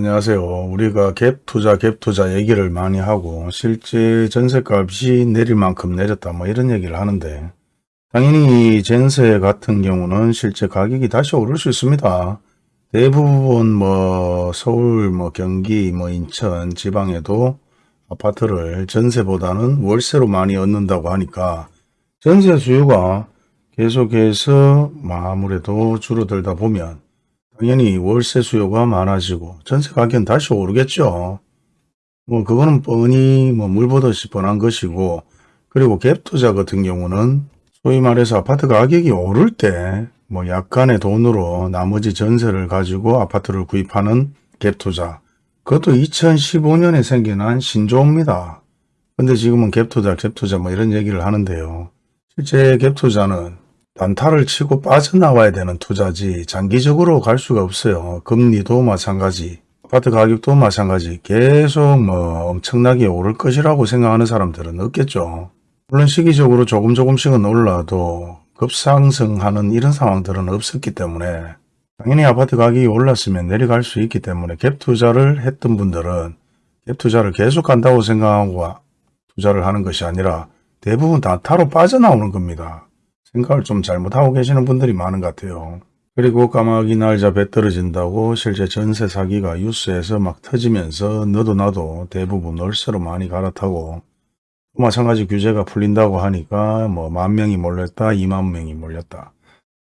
안녕하세요. 우리가 갭 투자, 갭 투자 얘기를 많이 하고 실제 전세값이 내릴 만큼 내렸다 뭐 이런 얘기를 하는데 당연히 전세 같은 경우는 실제 가격이 다시 오를 수 있습니다. 대부분 뭐 서울, 뭐 경기, 뭐 인천 지방에도 아파트를 전세보다는 월세로 많이 얻는다고 하니까 전세 수요가 계속해서 아무래도 줄어들다 보면 당연히 월세 수요가 많아지고 전세 가격은 다시 오르겠죠. 뭐 그거는 뻔히 뭐 물보듯이 뻔한 것이고 그리고 갭 투자 같은 경우는 소위 말해서 아파트 가격이 오를 때 뭐 약간의 돈으로 나머지 전세를 가지고 아파트를 구입하는 갭 투자 그것도 2015년에 생겨난 신조어입니다. 근데 지금은 갭 투자, 갭 투자 뭐 이런 얘기를 하는데요. 실제 갭 투자는 단타를 치고 빠져나와야 되는 투자지 장기적으로 갈 수가 없어요. 금리도 마찬가지, 아파트 가격도 마찬가지 계속 뭐 엄청나게 오를 것이라고 생각하는 사람들은 없겠죠. 물론 시기적으로 조금 조금씩은 올라도 급상승하는 이런 상황들은 없었기 때문에 당연히 아파트 가격이 올랐으면 내려갈 수 있기 때문에 갭 투자를 했던 분들은 갭 투자를 계속 한다고 생각하고 투자를 하는 것이 아니라 대부분 단타로 빠져나오는 겁니다. 생각을 좀 잘못하고 계시는 분들이 많은 것 같아요. 그리고 까마귀 날자 배 떨어진다고 실제 전세 사기가 뉴스에서 막 터지면서 너도 나도 대부분 월세로 많이 갈아타고 또 마찬가지 규제가 풀린다고 하니까 뭐 만 명이 몰렸다, 이만 명이 몰렸다.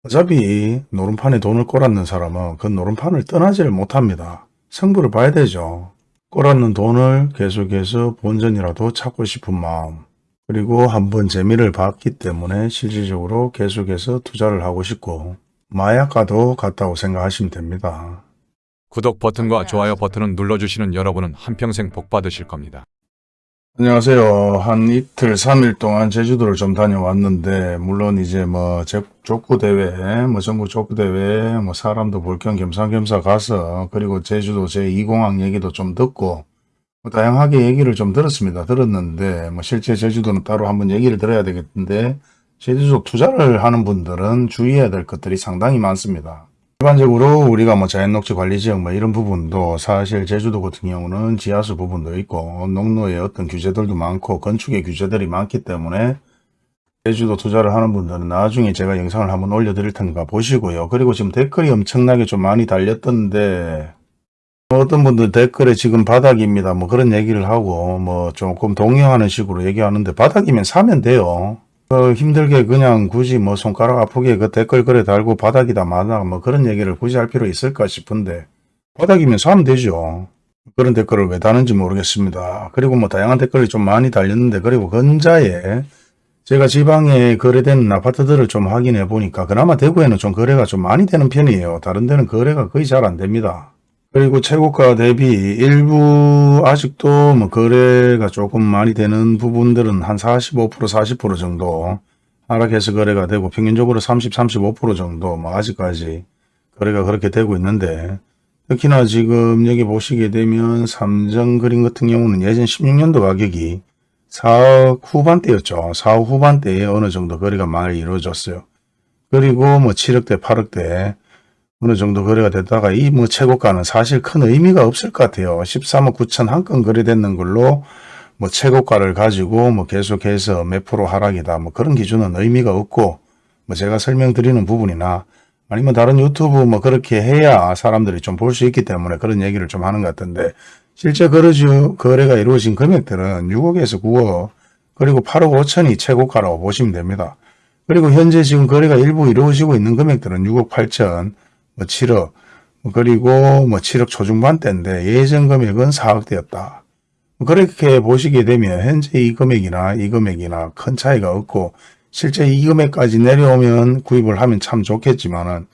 어차피 노름판에 돈을 꼬랐는 사람은 그 노름판을 떠나지를 못합니다. 성부를 봐야 되죠. 꼬랐는 돈을 계속해서 본전이라도 찾고 싶은 마음 그리고 한번 재미를 봤기 때문에 실질적으로 계속해서 투자를 하고 싶고 마약과도 같다고 생각하시면 됩니다. 구독 버튼과 좋아요 버튼을 눌러주시는 여러분은 한평생 복 받으실 겁니다. 안녕하세요. 한 이틀, 3일 동안 제주도를 좀 다녀왔는데, 물론 이제 뭐, 제- 족구대회, 뭐, 전국 족구대회, 뭐, 사람도 볼 겸 겸사겸사 가서, 그리고 제주도 제2공항 얘기도 좀 듣고, 뭐 다양하게 얘기를 좀 들었습니다. 들었는데, 뭐, 실제 제주도는 따로 한번 얘기를 들어야 되겠는데, 제주도 투자를 하는 분들은 주의해야 될 것들이 상당히 많습니다. 일반적으로 우리가 뭐 자연녹지 관리지역 뭐 이런 부분도 사실 제주도 같은 경우는 지하수 부분도 있고 농로의 어떤 규제들도 많고 건축의 규제들이 많기 때문에 제주도 투자를 하는 분들은 나중에 제가 영상을 한번 올려드릴 테니까 보시고요. 그리고 지금 댓글이 엄청나게 좀 많이 달렸던데 어떤 분들 댓글에 지금 바닥입니다. 뭐 그런 얘기를 하고 뭐 조금 동요하는 식으로 얘기하는데 바닥이면 사면 돼요. 어, 힘들게 그냥 굳이 뭐 손가락 아프게 그 댓글 글에 달고 바닥이다 마다 뭐 그런 얘기를 굳이 할 필요 있을까 싶은데 바닥이면 사면 되죠. 그런 댓글을 왜 다는지 모르겠습니다. 그리고 뭐 다양한 댓글이 좀 많이 달렸는데 그리고 근자에 제가 지방에 거래되는 아파트들을 좀 확인해 보니까 그나마 대구에는 좀 거래가 좀 많이 되는 편이에요. 다른 데는 거래가 거의 잘 안 됩니다. 그리고 최고가 대비 일부 아직도 뭐 거래가 조금 많이 되는 부분들은 한 45% 40% 정도 하락해서 거래가 되고 평균적으로 30 35% 정도 뭐 아직까지 거래가 그렇게 되고 있는데 특히나 지금 여기 보시게 되면 삼정 그림 같은 경우는 예전 16년도 가격이 4억 후반대였죠. 4억 후반대에 어느 정도 거래가 많이 이루어졌어요. 그리고 뭐 7억대 8억대 어느 정도 거래가 됐다가 이 뭐 최고가는 사실 큰 의미가 없을 것 같아요. 13억 9천 한 건 거래됐는 걸로 뭐 최고가를 가지고 뭐 계속해서 몇 프로 하락이다 뭐 그런 기준은 의미가 없고 뭐 제가 설명드리는 부분이나 아니면 다른 유튜브 뭐 그렇게 해야 사람들이 좀 볼 수 있기 때문에 그런 얘기를 좀 하는 것 같은데 실제 거래가 이루어진 금액들은 6억에서 9억 그리고 8억 5천이 최고가라고 보시면 됩니다. 그리고 현재 지금 거래가 일부 이루어지고 있는 금액들은 6억 8천 뭐 7억, 뭐 그리고 뭐 7억 초중반대인데 예전 금액은 4억대였다. 그렇게 보시게 되면 현재 이 금액이나 이 금액이나 큰 차이가 없고 실제 이 금액까지 내려오면 구입을 하면 참 좋겠지만 은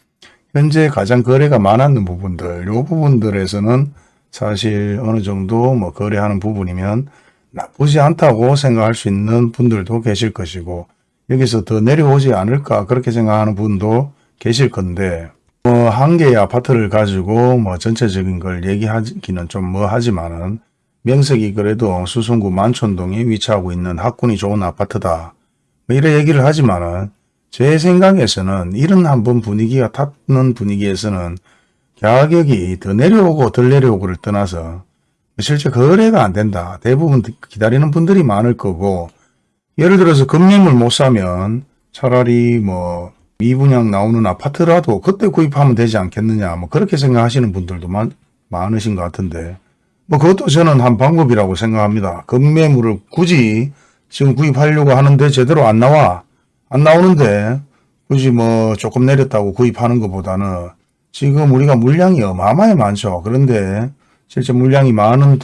현재 가장 거래가 많았는 부분들, 요 부분들에서는 사실 어느 정도 뭐 거래하는 부분이면 나쁘지 않다고 생각할 수 있는 분들도 계실 것이고 여기서 더 내려오지 않을까 그렇게 생각하는 분도 계실 건데 뭐 한 개의 아파트를 가지고 뭐 전체적인 걸 얘기하기는 좀 뭐 하지만은 명색이 그래도 수성구 만촌동에 위치하고 있는 학군이 좋은 아파트다. 뭐 이런 얘기를 하지만은 제 생각에서는 이런 한번 분위기가 탔는 분위기에서는 가격이 더 내려오고 덜 내려오고를 떠나서 실제 거래가 안 된다. 대부분 기다리는 분들이 많을 거고 예를 들어서 금매물 못 사면 차라리 뭐 미분양 나오는 아파트라도 그때 구입하면 되지 않겠느냐 뭐 그렇게 생각하시는 분들도 많, 많으신 것 같은데 뭐 그것도 저는 한 방법이라고 생각합니다. 금매물을 굳이 지금 구입하려고 하는데 제대로 안 나와 안 나오는데 굳이 뭐 조금 내렸다고 구입하는 것보다는 지금 우리가 물량이 어마어마히 많죠. 그런데 실제 물량이 많은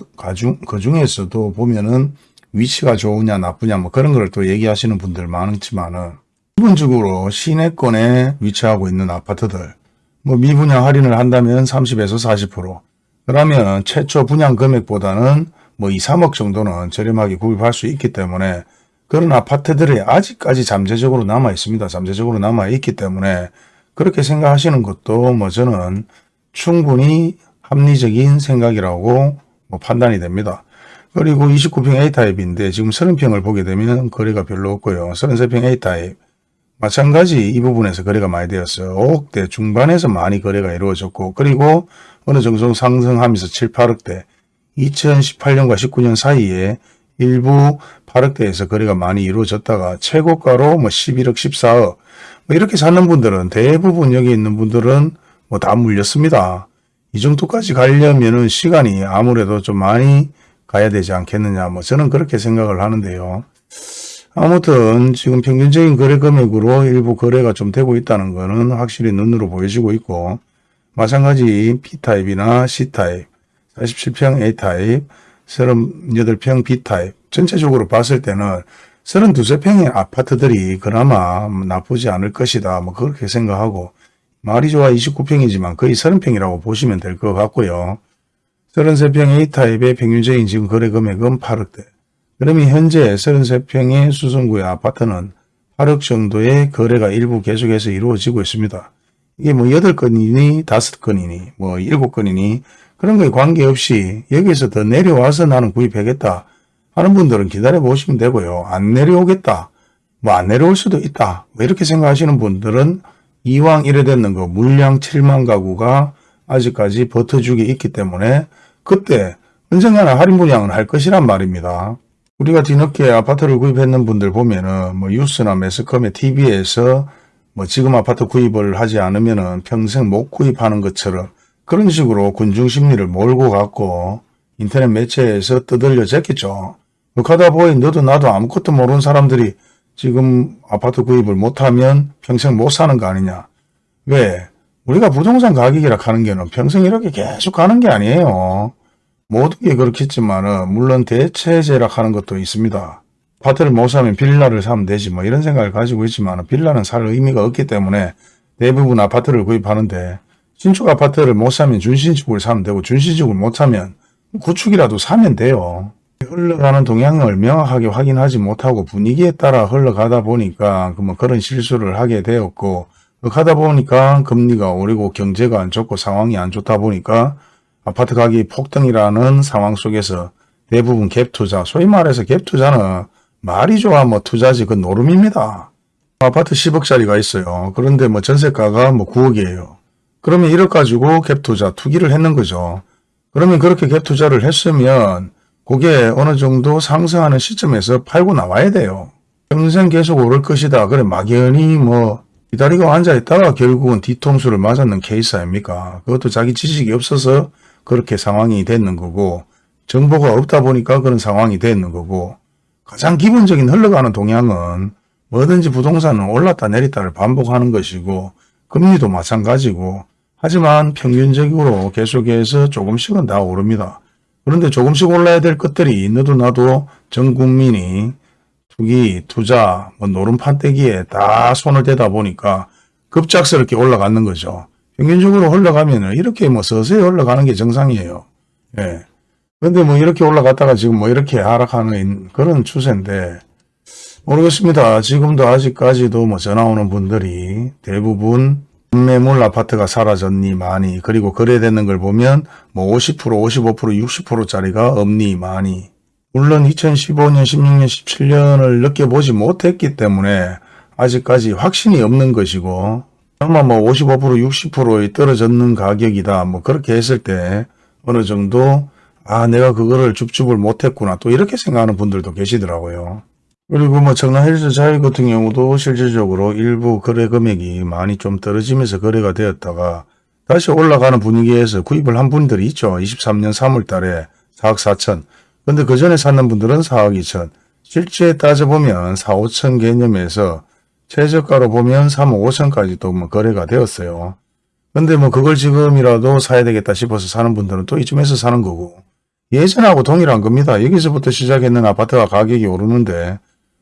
그 중에서도 보면은 위치가 좋으냐 나쁘냐 뭐 그런 걸 또 얘기하시는 분들 많지만은 기본적으로 시내권에 위치하고 있는 아파트들 뭐 미분양 할인을 한다면 30에서 40% 그러면 최초 분양 금액보다는 뭐 2, 3억 정도는 저렴하게 구입할 수 있기 때문에 그런 아파트들이 아직까지 잠재적으로 남아 있습니다. 잠재적으로 남아 있기 때문에 그렇게 생각하시는 것도 뭐 저는 충분히 합리적인 생각이라고 뭐 판단이 됩니다. 그리고 29평 A타입인데 지금 30평을 보게 되면 거래가 별로 없고요. 33평 A타입 마찬가지 이 부분에서 거래가 많이 되었어요. 5억대 중반에서 많이 거래가 이루어졌고 그리고 어느 정도 상승하면서 7, 8억대 2018년과 19년 사이에 일부 8억대에서 거래가 많이 이루어졌다가 최고가로 뭐 11억, 14억 뭐 이렇게 사는 분들은 대부분 여기 있는 분들은 뭐 다 물렸습니다. 이 정도까지 가려면은 시간이 아무래도 좀 많이 가야 되지 않겠느냐 뭐 저는 그렇게 생각을 하는데요. 아무튼 지금 평균적인 거래 금액으로 일부 거래가 좀 되고 있다는 것은 확실히 눈으로 보여지고 있고 마찬가지 B타입이나 C타입, 47평 A타입, 38평 B타입 전체적으로 봤을 때는 32평의 아파트들이 그나마 나쁘지 않을 것이다. 뭐 그렇게 생각하고 말이 좋아 29평이지만 거의 30평이라고 보시면 될 것 같고요. 33평 A타입의 평균적인 지금 거래 금액은 8억대. 그러면 현재 33평의 수성구의 아파트는 8억 정도의 거래가 일부 계속해서 이루어지고 있습니다. 이게 뭐 8건이니 5건이니 뭐 7건이니 그런 거에 관계없이 여기서 더 내려와서 나는 구입하겠다 하는 분들은 기다려 보시면 되고요. 안 내려오겠다. 뭐 안 내려올 수도 있다. 뭐 이렇게 생각하시는 분들은 이왕 이래 됐는 거 물량 7만 가구가 아직까지 버텨주기 있기 때문에 그때 언젠가는 할인 분양은 할 것이란 말입니다. 우리가 뒤늦게 아파트를 구입했는 분들 보면은 뭐 뉴스나 매스컴에 TV에서 뭐 지금 아파트 구입을 하지 않으면은 평생 못 구입하는 것처럼 그런 식으로 군중 심리를 몰고 갔고 인터넷 매체에서 떠들려 졌겠죠. 그렇게 하다 보니 너도 나도 아무것도 모르는 사람들이 지금 아파트 구입을 못하면 평생 못 사는 거 아니냐. 왜? 우리가 부동산 가격이라 하는 게는 평생 이렇게 계속 가는 게 아니에요. 모든 게 그렇겠지만은 물론 대체제라 하는 것도 있습니다. 아파트를 못 사면 빌라를 사면 되지 뭐 이런 생각을 가지고 있지만 빌라는 살 의미가 없기 때문에 대부분 아파트를 구입하는데 신축 아파트를 못 사면 준신축을 사면 되고 준신축을 못 사면 구축이라도 사면 돼요. 흘러가는 동향을 명확하게 확인하지 못하고 분위기에 따라 흘러가다 보니까 그뭐 그런 실수를 하게 되었고 그러다 보니까 금리가 오르고 경제가 안 좋고 상황이 안 좋다 보니까 아파트 가격이 폭등이라는 상황 속에서 대부분 갭 투자, 소위 말해서 갭 투자는 말이 좋아 뭐 투자지 그 노름입니다. 아파트 10억짜리가 있어요. 그런데 뭐 전세가가 뭐 9억이에요. 그러면 1억 가지고 갭 투자 투기를 했는 거죠. 그러면 그렇게 갭 투자를 했으면 그게 어느 정도 상승하는 시점에서 팔고 나와야 돼요. 평생 계속 오를 것이다. 그래 막연히 뭐 기다리고 앉아있다가 결국은 뒤통수를 맞았는 케이스 아닙니까? 그것도 자기 지식이 없어서 그렇게 상황이 됐는 거고 정보가 없다 보니까 그런 상황이 됐는 거고 가장 기본적인 흘러가는 동향은 뭐든지 부동산은 올랐다 내렸다를 반복하는 것이고 금리도 마찬가지고 하지만 평균적으로 계속해서 조금씩은 다 오릅니다. 그런데 조금씩 올라야 될 것들이 너도 나도 전 국민이 투기, 투자, 뭐 노름판때기에 다 손을 대다 보니까 급작스럽게 올라가는 거죠. 평균적으로 올라가면은 이렇게 뭐 서서히 올라가는 게 정상이에요. 예. 근데 뭐 이렇게 올라갔다가 지금 뭐 이렇게 하락하는 그런 추세인데 모르겠습니다. 지금도 아직까지도 뭐 전화 오는 분들이 대부분 매물 아파트가 사라졌니 많이 그리고 거래되는 걸 보면 뭐 50% 55% 60%짜리가 없니 많이 물론 2015년 16년 17년을 느껴보지 못했기 때문에 아직까지 확신이 없는 것이고 아마 뭐 55% 60%의 떨어졌는 가격이다. 뭐 그렇게 했을 때 어느 정도 아 내가 그거를 줍줍을 못했구나 또 이렇게 생각하는 분들도 계시더라고요. 그리고 뭐 청라 헬스 자유 같은 경우도 실질적으로 일부 거래 금액이 많이 좀 떨어지면서 거래가 되었다가 다시 올라가는 분위기에서 구입을 한 분들이 있죠. 23년 3월 달에 4억 4천. 근데 그 전에 샀는 분들은 4억 2천. 실제 따져보면 4, 5천 개념에서 최저가로 보면 3억 5천까지 또뭐 거래가 되었어요. 근데 뭐 그걸 지금이라도 사야 되겠다 싶어서 사는 분들은 또 이쯤에서 사는 거고 예전하고 동일한 겁니다. 여기서부터 시작했는 아파트가 가격이 오르는데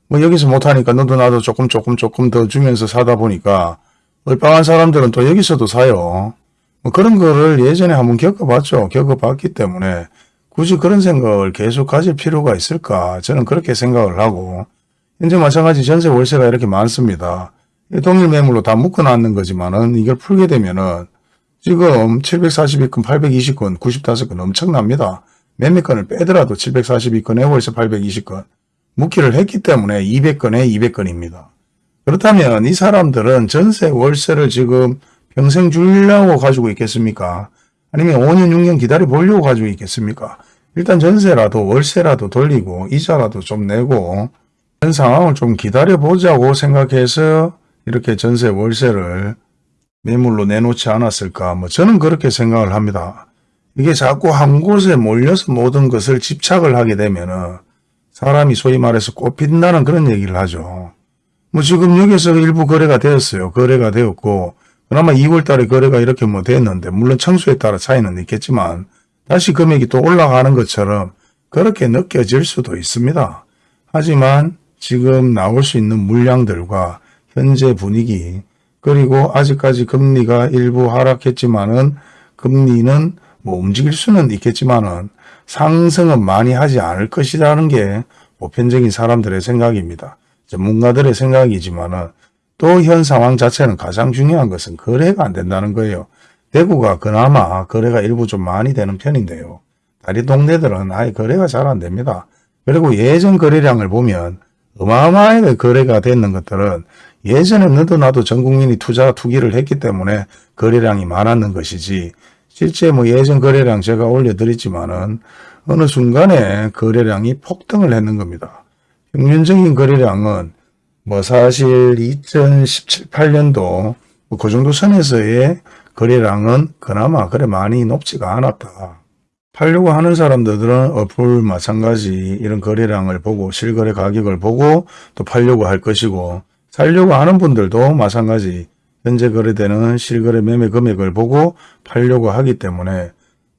뭐 여기서 못하니까 너도 나도 조금 조금 조금 더 주면서 사다 보니까 얼빵한 사람들은 또 여기서도 사요. 뭐 그런 거를 예전에 한번 겪어봤죠. 겪어봤기 때문에 굳이 그런 생각을 계속 가질 필요가 있을까 저는 그렇게 생각을 하고 현재 마찬가지 전세 월세가 이렇게 많습니다. 이 동일 매물로 다 묶어놨는 거지만은 이걸 풀게 되면은 지금 742건, 820건, 95건 엄청납니다. 몇몇 건을 빼더라도 742건에 월세 820건 묶기를 했기 때문에 200건에 200건입니다. 그렇다면 이 사람들은 전세 월세를 지금 평생 주려고 가지고 있겠습니까? 아니면 5년 6년 기다려 보려고 가지고 있겠습니까? 일단 전세라도 월세라도 돌리고 이자라도 좀 내고 그런 상황을 좀 기다려 보자고 생각해서 이렇게 전세 월세를 매물로 내놓지 않았을까 뭐 저는 그렇게 생각을 합니다. 이게 자꾸 한 곳에 몰려서 모든 것을 집착을 하게 되면 은 사람이 소위 말해서 꽃핀다는 그런 얘기를 하죠. 뭐 지금 여기서 일부 거래가 되었어요. 거래가 되었고 그나마 2월 달에 거래가 이렇게 뭐 됐는데 물론 청수에 따라 차이는 있겠지만 다시 금액이 또 올라가는 것처럼 그렇게 느껴질 수도 있습니다. 하지만 지금 나올 수 있는 물량들과 현재 분위기 그리고 아직까지 금리가 일부 하락했지만은 금리는 뭐 움직일 수는 있겠지만은 상승은 많이 하지 않을 것이라는 게 보편적인 사람들의 생각입니다. 전문가들의 생각이지만은 또 현 상황 자체는 가장 중요한 것은 거래가 안 된다는 거예요. 대구가 그나마 거래가 일부 좀 많이 되는 편인데요. 다리 동네들은 아예 거래가 잘 안 됩니다. 그리고 예전 거래량을 보면 어마어마하게 거래가 되는 것들은 예전에 너도 나도 전 국민이 투자 투기를 했기 때문에 거래량이 많았는 것이지 실제 뭐 예전 거래량 제가 올려드렸지만은 어느 순간에 거래량이 폭등을 했는 겁니다. 평균적인 거래량은 뭐 사실 2017, 8년도 뭐 그 정도 선에서의 거래량은 그나마 그래 많이 높지가 않았다. 팔려고 하는 사람들은 어플 마찬가지 이런 거래량을 보고 실거래 가격을 보고 또 팔려고 할 것이고 살려고 하는 분들도 마찬가지 현재 거래되는 실거래 매매 금액을 보고 팔려고 하기 때문에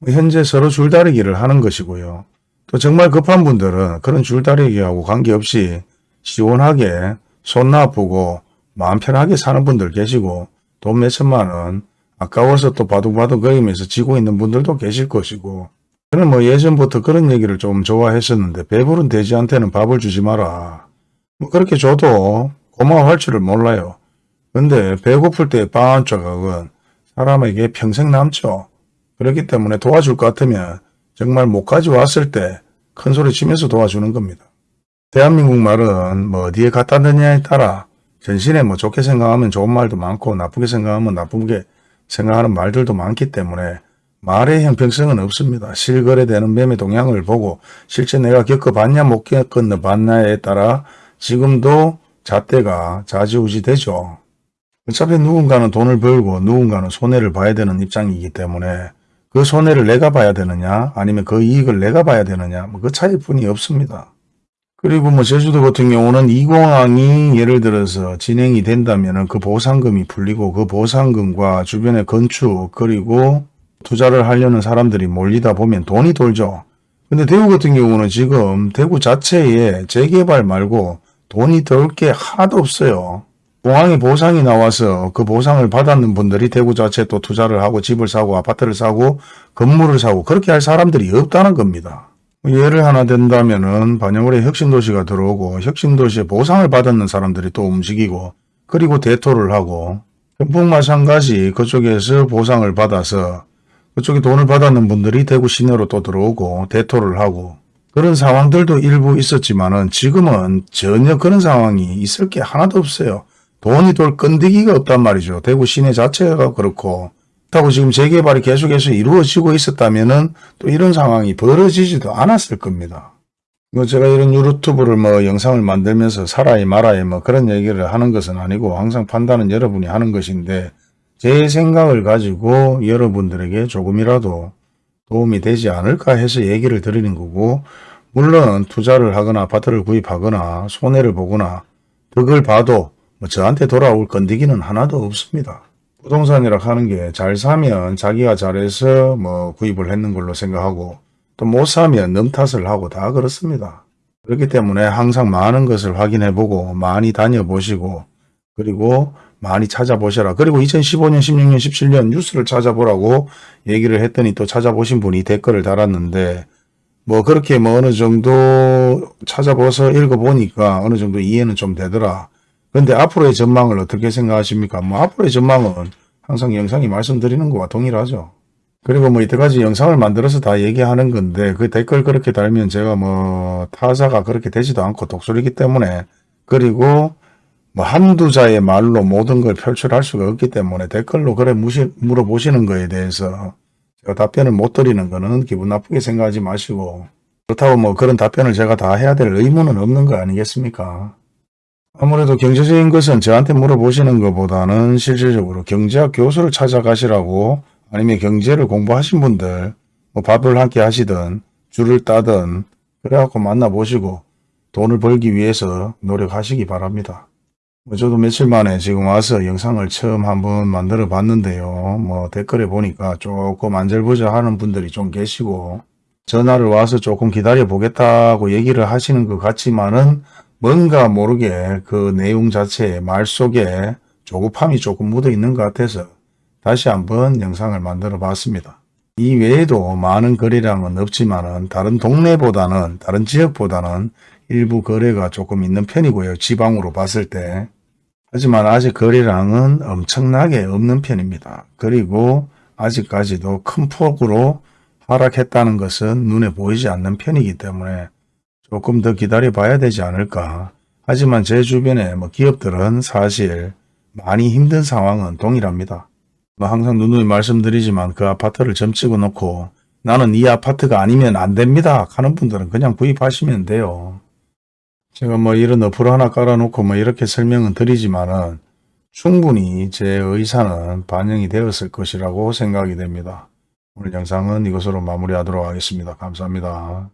현재 서로 줄다리기를 하는 것이고요. 또 정말 급한 분들은 그런 줄다리기하고 관계없이 시원하게 손 나쁘고 마음 편하게 사는 분들 계시고 돈 몇천만 원 아까워서 또 바둑바둑 거리면서 지고 있는 분들도 계실 것이고 저는 뭐 예전부터 그런 얘기를 좀 좋아했었는데 배부른 돼지한테는 밥을 주지 마라. 뭐 그렇게 줘도 고마워할 줄을 몰라요. 근데 배고플 때의 빵한 조각은 사람에게 평생 남죠. 그렇기 때문에 도와줄 것 같으면 정말 못 가져왔을 때 큰 소리 치면서 도와주는 겁니다. 대한민국 말은 뭐 어디에 갖다 넣냐에 따라 전신에 뭐 좋게 생각하면 좋은 말도 많고 나쁘게 생각하면 나쁘게 생각하는 말들도 많기 때문에 말의 형평성은 없습니다. 실거래되는 매매 동향을 보고 실제 내가 겪어봤냐 못 겪어봤냐에 따라 지금도 잣대가 좌지우지 되죠. 어차피 누군가는 돈을 벌고 누군가는 손해를 봐야 되는 입장이기 때문에 그 손해를 내가 봐야 되느냐 아니면 그 이익을 내가 봐야 되느냐 뭐 그 차이뿐이 없습니다. 그리고 뭐 제주도 같은 경우는 이 공항이 예를 들어서 진행이 된다면 그 보상금이 풀리고 그 보상금과 주변의 건축 그리고 투자를 하려는 사람들이 몰리다 보면 돈이 돌죠. 근데 대구 같은 경우는 지금 대구 자체에 재개발 말고 돈이 덜 게 하나도 없어요. 공항에 보상이 나와서 그 보상을 받았는 분들이 대구 자체에 또 투자를 하고 집을 사고 아파트를 사고 건물을 사고 그렇게 할 사람들이 없다는 겁니다. 예를 하나 든다면 은 반영월에 혁신도시가 들어오고 혁신도시에 보상을 받았는 사람들이 또 움직이고 그리고 대토를 하고 경북 마찬가지 그쪽에서 보상을 받아서 그쪽에 돈을 받았는 분들이 대구 시내로 또 들어오고 대토를 하고 그런 상황들도 일부 있었지만 은 지금은 전혀 그런 상황이 있을 게 하나도 없어요. 돈이 돌 건드기가 없단 말이죠. 대구 시내 자체가 그렇고 그렇다고 지금 재개발이 계속해서 이루어지고 있었다면 은 또 이런 상황이 벌어지지도 않았을 겁니다. 뭐 제가 이런 유튜브를 뭐 영상을 만들면서 살아야 말아야 뭐 그런 얘기를 하는 것은 아니고 항상 판단은 여러분이 하는 것인데 제 생각을 가지고 여러분들에게 조금이라도 도움이 되지 않을까 해서 얘기를 드리는 거고 물론 투자를 하거나 아파트를 구입하거나 손해를 보거나 덕을 봐도 뭐 저한테 돌아올 건드기는 하나도 없습니다. 부동산이라 하는 게 잘 사면 자기가 잘해서 뭐 구입을 했는 걸로 생각하고 또 못 사면 남 탓을 하고 다 그렇습니다. 그렇기 때문에 항상 많은 것을 확인해보고 많이 다녀보시고 그리고 많이 찾아보셔라. 그리고 2015년, 16년, 17년 뉴스를 찾아보라고 얘기를 했더니 또 찾아보신 분이 댓글을 달았는데 뭐 그렇게 뭐 어느 정도 찾아봐서 읽어보니까 어느 정도 이해는 좀 되더라. 근데 앞으로의 전망을 어떻게 생각하십니까? 뭐 앞으로의 전망은 항상 영상이 말씀드리는 거와 동일하죠. 그리고 뭐 이때까지 영상을 만들어서 다 얘기하는 건데 그 댓글 그렇게 달면 제가 뭐 타사가 그렇게 되지도 않고 독설이기 때문에 그리고 뭐 한두 자의 말로 모든 걸 표출할 수가 없기 때문에 댓글로 그래 무시, 물어보시는 거에 대해서 제가 답변을 못 드리는 거는 기분 나쁘게 생각하지 마시고 그렇다고 뭐 그런 답변을 제가 다 해야 될 의무는 없는 거 아니겠습니까? 아무래도 경제적인 것은 저한테 물어보시는 것보다는 실질적으로 경제학 교수를 찾아가시라고 아니면 경제를 공부하신 분들 뭐 밥을 함께 하시든 줄을 따든 그래갖고 만나보시고 돈을 벌기 위해서 노력하시기 바랍니다. 뭐 저도 며칠 만에 지금 와서 영상을 처음 한번 만들어 봤는데요. 뭐 댓글에 보니까 조금 안절부절 하는 분들이 좀 계시고 전화를 와서 조금 기다려 보겠다고 얘기를 하시는 것 같지만은 뭔가 모르게 그 내용 자체의 말 속에 조급함이 조금 묻어 있는 것 같아서 다시 한번 영상을 만들어 봤습니다. 이 외에도 많은 거래량은 없지만은 다른 동네보다는 다른 지역보다는 일부 거래가 조금 있는 편이고요. 지방으로 봤을 때. 하지만 아직 거래량은 엄청나게 없는 편입니다. 그리고 아직까지도 큰 폭으로 하락했다는 것은 눈에 보이지 않는 편이기 때문에 조금 더 기다려 봐야 되지 않을까. 하지만 제 주변에 뭐 기업들은 사실 많이 힘든 상황은 동일합니다. 뭐 항상 누누이 말씀드리지만 그 아파트를 점찍어 놓고 나는 이 아파트가 아니면 안 됩니다 하는 분들은 그냥 구입하시면 돼요. 제가 뭐 이런 어플 하나 깔아놓고 뭐 이렇게 설명은 드리지만은 충분히 제 의사는 반영이 되었을 것이라고 생각이 됩니다. 오늘 영상은 이것으로 마무리하도록 하겠습니다. 감사합니다.